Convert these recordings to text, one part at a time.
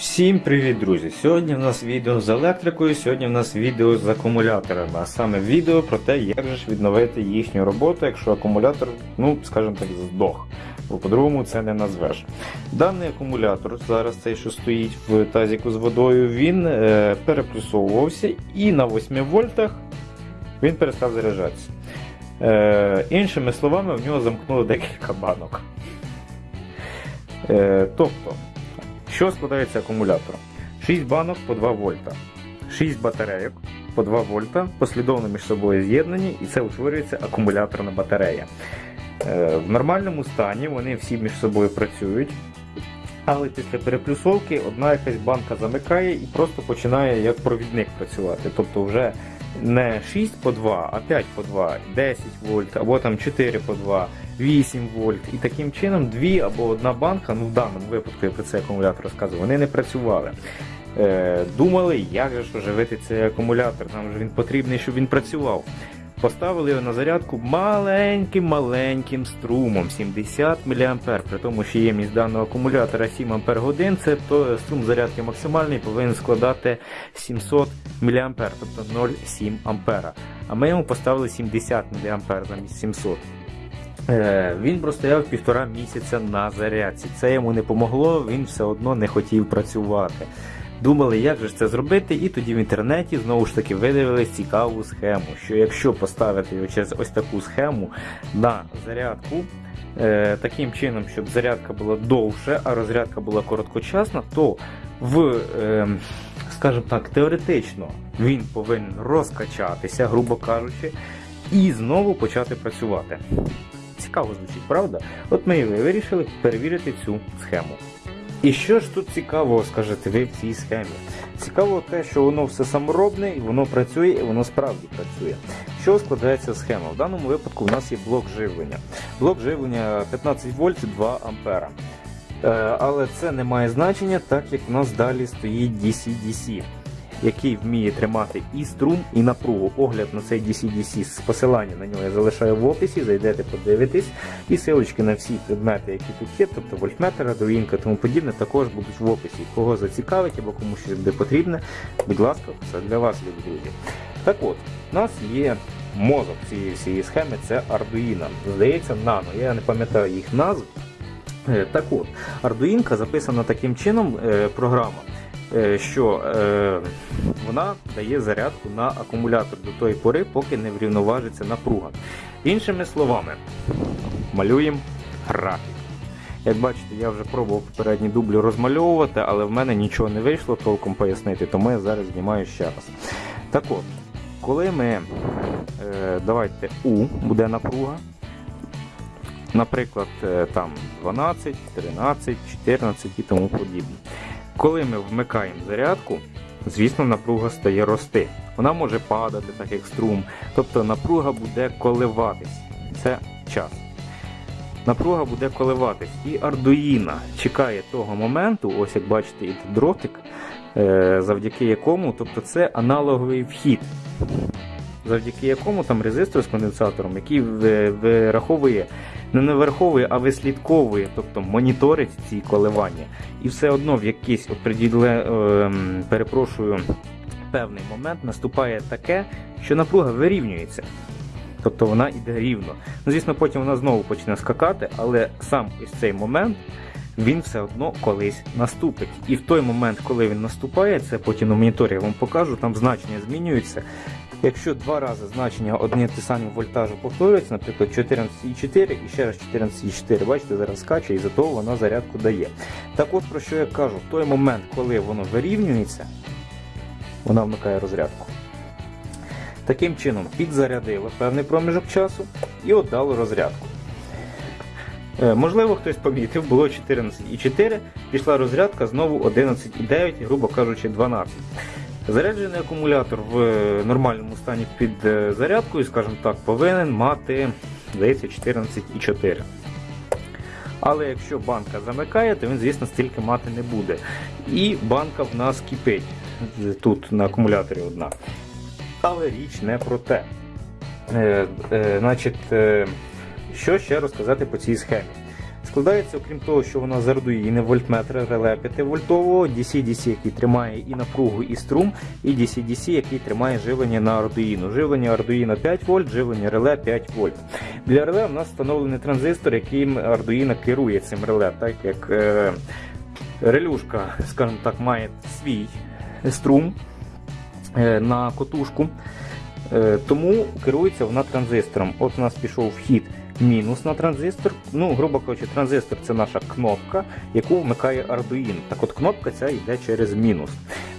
Всім привіт, друзі! Сьогодні в нас відео з електрикою, сьогодні в нас відео з акумуляторами, а саме відео про те, як же ж відновити їхню роботу, якщо акумулятор, ну, скажімо так, здох. Бо по-другому це не назвеш. Даний акумулятор, зараз цей, що стоїть в тазіку з водою, він е, переплюсовувався і на 8 вольтах він перестав заряджатися. Е, іншими словами, в нього замкнуло декілька банок. Е, тобто, що складається акумулятор? 6 банок по 2 вольта, 6 батарейок по 2 вольта, послідовно між собою з'єднані, і це утворюється акумуляторна батарея. Е, В нормальному стані вони всі між собою працюють, але після переплюсовки одна якась банка замикає і просто починає як провідник працювати. Тобто вже не 6 по 2, а 5 по 2, 10 вольт, або там 4 по 2, 8 вольт. І таким чином дві або одна банка, ну в даному випадку я про цей акумулятор розказую, вони не працювали. Е, думали, як же ж оживити цей акумулятор, нам же він потрібний, щоб він працював. Поставили його на зарядку маленьким-маленьким струмом 70 мА. При тому, що ємність даного акумулятора 7 Ах, то струм зарядки максимальний повинен складати 700 мА, тобто 0,7 А. А ми йому поставили 70 мА замість 700. Е, Він простояв півтора місяця на зарядці. Це йому не помогло, він все одно не хотів працювати. Думали, як же це зробити, і тоді в інтернеті знову ж таки видивились цікаву схему, що якщо поставити його через ось таку схему на зарядку, е, таким чином, щоб зарядка була довше, а розрядка була короткочасна, то в, е, скажімо так, теоретично він повинен розкачатися, грубо кажучи, і знову почати працювати. Цікаво звучить, правда? От ми і вирішили перевірити цю схему. І що ж тут цікавого, скажете ви в цій схемі? Цікаво те, що воно все саморобне, і воно працює, і воно справді працює. Що складається схема? В даному випадку у нас є блок живлення. Блок живлення 15 вольт 2 ампера. Е, Але це не має значення, так як у нас далі стоїть DC-DC, який вміє тримати і струм, і напругу. Огляд на цей DC-DC з посилання на нього я залишаю в описі, зайдете, подивитесь. І силочки на всі предмети, які тут є, тобто вольтметр, радуїнка тому подібне, також будуть в описі. Кого зацікавить або кому щось буде потрібне, будь ласка, це для вас, любі друзі. Так от, у нас є мозок цієї всієї схеми, це Arduino. Здається, нано. Я не пам'ятаю їх назв. Е, Так от, Arduino записана таким чином е, програма, що е, вона дає зарядку на акумулятор до тої пори, поки не врівноважиться напруга. Іншими словами, малюємо графік. Як бачите, я вже пробував попередні дублі розмальовувати, але в мене нічого не вийшло толком пояснити, тому я зараз знімаю ще раз. Так от, коли ми, е, давайте U буде напруга, наприклад, е, там 12, 13, 14 і тому подібне. Коли ми вмикаємо зарядку, звісно, напруга стає рости. Вона може падати, так як струм, тобто напруга буде коливатись. Це час. Напруга буде коливатись. І Ардуїна чекає того моменту, ось як бачите, і дротик, е, завдяки якому, тобто це аналоговий вхід, завдяки якому там резистор з конденсатором, який вираховує, не вираховує, а вислідковує, тобто моніторить ці коливання. І все одно в якийсь оприділе, ем, перепрошую, певний момент наступає таке, що напруга вирівнюється. Тобто вона йде рівно. Ну, звісно, потім вона знову почне скакати, але сам ось цей момент він все одно колись наступить. І в той момент, коли він наступає, це потім на моніторі я вам покажу, там значення змінюються. Якщо два рази значення одні ті самі вольтажу повторюються, наприклад, 14,4 і ще раз 14,4, бачите, зараз скаче і за того вона зарядку дає. Так от про що я кажу, в той момент, коли воно вирівнюється, вона вмикає розрядку. Таким чином підзарядило певний проміжок часу і отдало розрядку. Е, Можливо, хтось помітив, було 14,4, пішла розрядка знову 11,9, грубо кажучи, 12. Заряджений акумулятор в е, нормальному стані під е, зарядкою, скажімо так, повинен мати, здається, 14,4. Але якщо банка замикає, то він, звісно, стільки мати не буде. І банка в нас кипить. Тут на акумуляторі одна. Але річ не про те. Е, е, значить, е, що ще розказати по цій схемі? Складається, окрім того, що вона з Arduino вольтметра реле 5 вольтового, DC-DC, який тримає і напругу, і струм, і DC-DC, який тримає живлення на Arduino. Живлення Arduino 5 вольт, живлення реле 5 вольт. Для реле в нас встановлений транзистор, яким Arduino керує цим реле, так як е, релюшка, скажімо так, має свій струм е, на котушку. Е, Тому керується вона транзистором. От у нас пішов вхід мінус на транзистор. Ну, грубо кажучи, транзистор це наша кнопка, яку вмикає Arduino. Так от кнопка ця йде через мінус.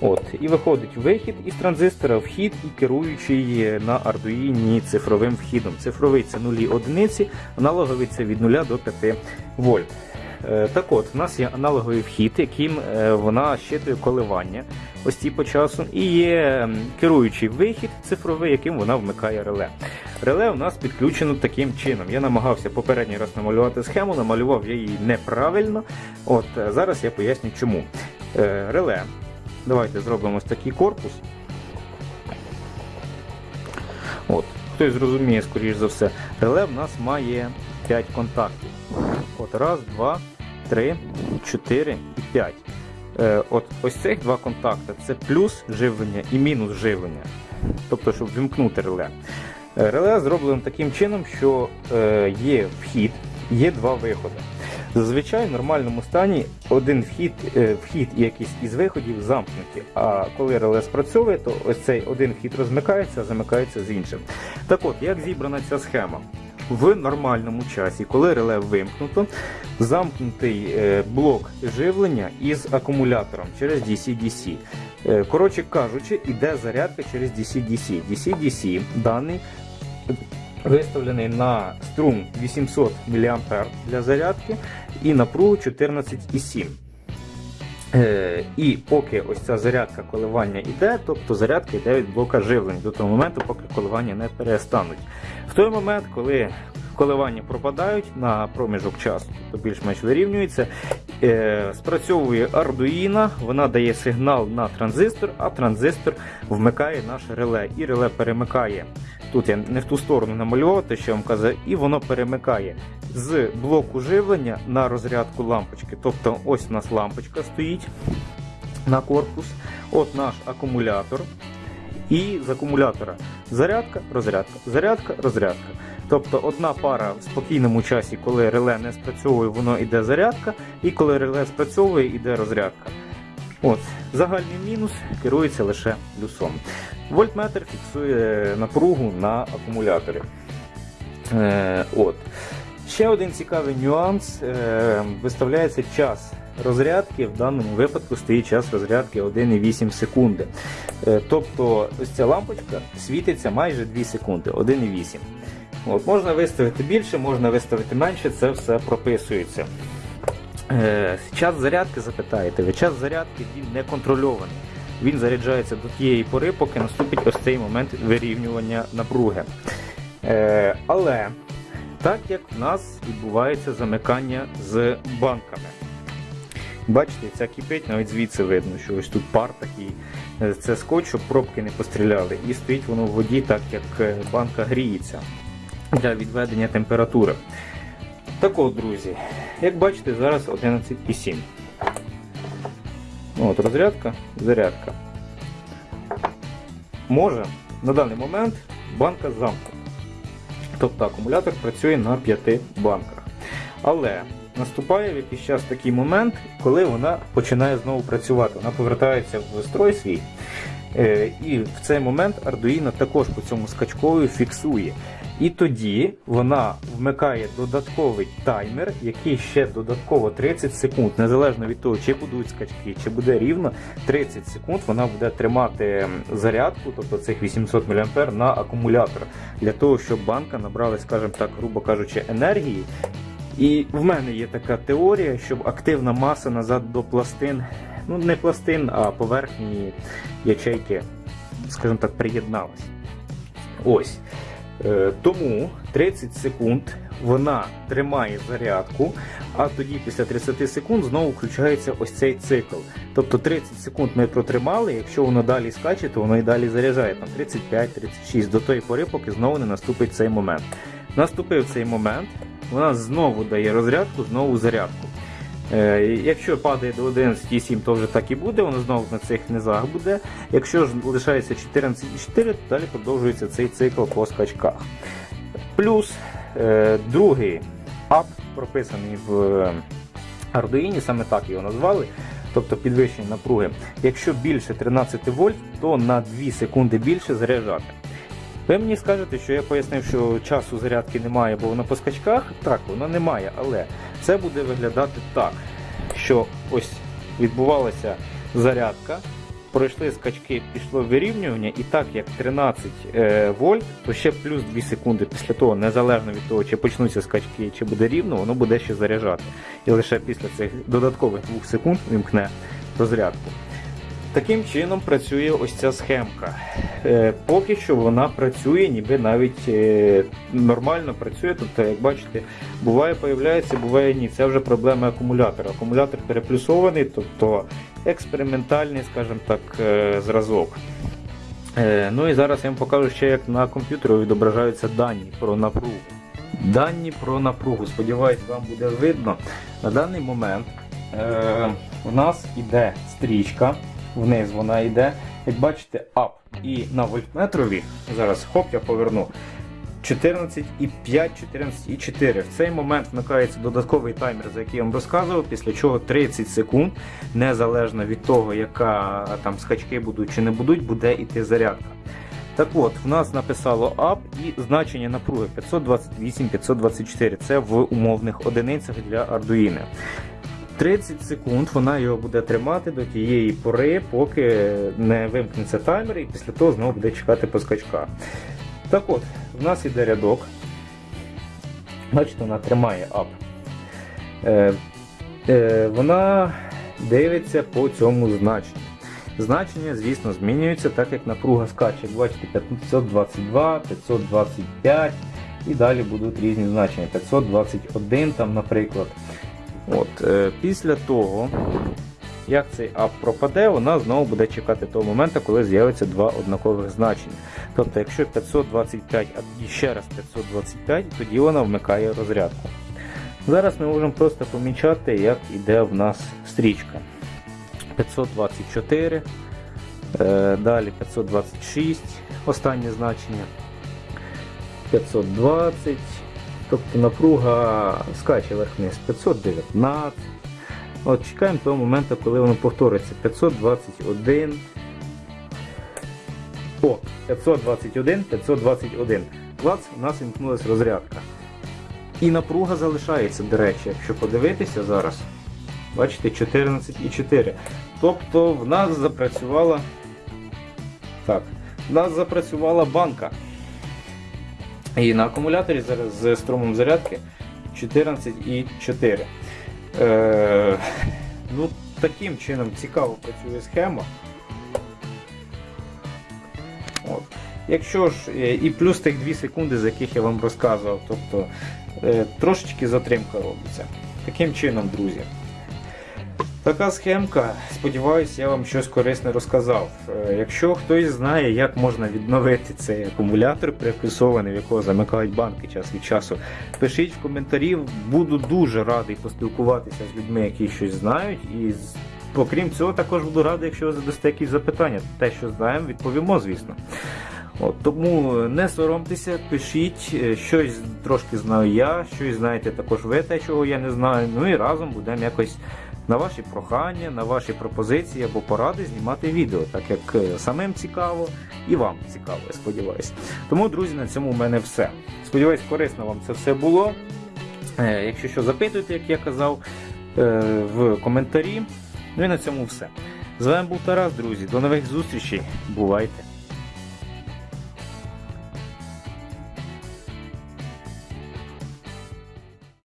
От, І виходить вихід із транзистора, вхід і керуючий на Arduino цифровим вхідом. Цифровий це нулі одиниці, аналоговий це від 0 до 5 вольт. Е, Так от, у нас є аналоговий вхід, яким е, вона щитує коливання ось ці по часу, і є керуючий вихід цифровий, яким вона вмикає реле. Реле у нас підключено таким чином. Я намагався попередній раз намалювати схему, намалював я її неправильно. От е, зараз я поясню чому. Е, Реле. Давайте зробимо ось такий корпус. От. Хтось зрозуміє, скоріш за все, реле в нас має 5 контактів. От раз, два, три, чотири і п'ять. Е, от ось цих два контакти це плюс живлення і мінус живлення. Тобто, щоб вімкнути реле. Реле зроблено таким чином, що е, є вхід, є два виходи. Зазвичай в нормальному стані один вхід, е, вхід якийсь із виходів замкнуті. А коли реле спрацьовує, то ось цей один вхід розмикається, а замикається з іншим. Так от, як зібрана ця схема? В нормальному часі, коли реле вимкнуто, замкнутий е, блок живлення із акумулятором через DC-DC. Коротше кажучи, іде зарядка через DC-DC. DC-DC даний виставлений на струм 800 мА для зарядки і напругу 14,7. Е, і поки ось ця зарядка коливання йде, тобто зарядка йде від блока живлення до того моменту, поки коливання не перестануть. В той момент, коли коливання пропадають на проміжок часу, то більш-менш вирівнюється, е, спрацьовує Arduino, вона дає сигнал на транзистор, а транзистор вмикає наше реле. І реле перемикає. Тут я не в ту сторону намалював, те, що я вам казав, і воно перемикає з блоку живлення на розрядку лампочки. Тобто ось у нас лампочка стоїть на корпус, от наш акумулятор. І з акумулятора зарядка, розрядка, зарядка, розрядка. Тобто одна пара в спокійному часі, коли реле не спрацьовує, воно йде зарядка, і коли реле спрацьовує, йде розрядка. От, загальний мінус керується лише плюсом. Вольтметр фіксує напругу на акумуляторі. Е, от. Ще один цікавий нюанс. Е, виставляється час розрядки. В даному випадку стоїть час розрядки 1,8 секунди. Е, тобто ось ця лампочка світиться майже 2 секунди, 1,8. От, можна виставити більше, можна виставити менше, це все прописується. Е, час зарядки запитаєте, ви час зарядки він не контрольований. Він заряджається до тієї пори, поки наступить ось цей момент вирівнювання напруги. Е, але так як в нас відбувається замикання з банками. Бачите, ця кипить, навіть звідси видно, що ось тут пар такий. Е, Це скотч, щоб пробки не постріляли. І стоїть воно в воді, так як банка гріється для відведення температури. Так от, друзі, як бачите, зараз 11,7. От, розрядка, зарядка. Може, на даний момент банка замкнута. Тобто акумулятор працює на 5 банках. Але наступає в якийсь час такий момент, коли вона починає знову працювати. Вона повертається в строй свій. Е, І в цей момент Arduino також по цьому скачковою фіксує. І тоді вона вмикає додатковий таймер, який ще додатково 30 секунд, незалежно від того, чи будуть скачки, чи буде рівно 30 секунд, вона буде тримати зарядку, тобто цих 800 мА на акумулятор, для того, щоб банка набрала, скажімо так, грубо кажучи, енергії. І в мене є така теорія, щоб активна маса назад до пластин, ну не пластин, а поверхні ячейки, скажімо так, приєдналась. Ось. Е, Тому 30 секунд вона тримає зарядку, а тоді після 30 секунд знову включається ось цей цикл. Тобто 30 секунд ми протримали, якщо воно далі скаче, то воно і далі заряджає там 35-36 до тої пори, поки знову не наступить цей момент. Наступив цей момент, вона знову дає розрядку, знову зарядку. Е, Якщо падає до 11,7, то вже так і буде, воно знову на цих низах буде. Якщо ж лишається 14,4, то далі продовжується цей цикл по скачках. Плюс е, другий ап прописаний в Arduino, саме так його назвали, тобто підвищення напруги. Якщо більше 13 вольт, то на 2 секунди більше заряджати. Ви мені скажете, що я пояснив, що часу зарядки немає, бо воно по скачках. Так, воно немає, але це буде виглядати так, що ось відбувалася зарядка, пройшли скачки, пішло вирівнювання, і так як 13 е, вольт, то ще плюс 2 секунди після того, незалежно від того, чи почнуться скачки, чи буде рівно, воно буде ще заряджати. І лише після цих додаткових 2 секунд вимкне розрядку. Таким чином працює ось ця схемка. Е, поки що вона працює, ніби навіть е, нормально працює. Тобто, як бачите, буває появляється, буває ні. Це вже проблема акумулятора. Акумулятор переплюсований, тобто експериментальний, скажімо так, е, зразок. Ну і зараз я вам покажу ще, як на комп'ютері відображаються дані про напругу. Дані про напругу. Сподіваюсь, вам буде видно. На даний момент е, у нас іде стрічка, вниз вона йде. Як бачите, ап. І на вольтметрові, зараз хоп, я поверну. 14,5, 14,4. В цей момент вмикається додатковий таймер, за який я вам розказував, після чого 30 секунд, незалежно від того, яка там скачки будуть чи не будуть, буде йти зарядка. Так от, в нас написало ап і значення напруги 528-524. Це в умовних одиницях для Arduino. 30 секунд вона його буде тримати до тієї пори, поки не вимкнеться таймер, і після того знову буде чекати по скачках. Так от, в нас іде рядок. Бачите, вона тримає ап. Е, е, вона дивиться по цьому значенню. Значення, звісно, змінюються, так як напруга скаче. Бачите, 522, 525 і далі будуть різні значення. 521 там, наприклад. От, е, Після того, як цей ап пропаде, вона знову буде чекати того моменту, коли з'явиться два однакових значення. Тобто, якщо 525, а ще раз 525, тоді вона вмикає розрядку. Зараз ми можемо просто помічати, як іде в нас стрічка. 524, е, далі 526, останнє значення. 520, тобто напруга скаче вверх-вниз 519. От Чекаємо того моменту, коли воно повториться. 521. О, 521, 521. Клац, у нас вімкнулася розрядка. І напруга залишається, до речі, якщо подивитися зараз. Бачите, 14,4. Тобто в нас запрацювала. Так, в нас запрацювала банка. І на акумуляторі зараз з струмом зарядки 14,4. Е, ну, Таким чином цікаво працює схема. От. Якщо ж е, і плюс тих 2 секунди, за яких я вам розказував, тобто е, трошечки затримка робиться. Таким чином, друзі. Така схемка, сподіваюся, я вам щось корисне розказав. Е, Якщо хтось знає, як можна відновити цей акумулятор, приплюсований, в якого замикають банки час від часу, пишіть в коментарі, буду дуже радий поспілкуватися з людьми, які щось знають. І окрім цього, також буду радий, якщо ви задасте якісь запитання. Те, що знаємо, відповімо, звісно. От, тому не соромтеся, пишіть, е, щось трошки знаю я, щось знаєте також ви, те, чого я не знаю. Ну і разом будемо якось на ваші прохання, на ваші пропозиції або поради знімати відео, так як е, самим цікаво і вам цікаво, я сподіваюся. Тому, друзі, на цьому в мене все. Сподіваюсь, корисно вам це все було. Е, Якщо що, запитуйте, як я казав, е, в коментарі. Ну і на цьому все. З вами був Тарас, друзі. До нових зустрічей. Бувайте!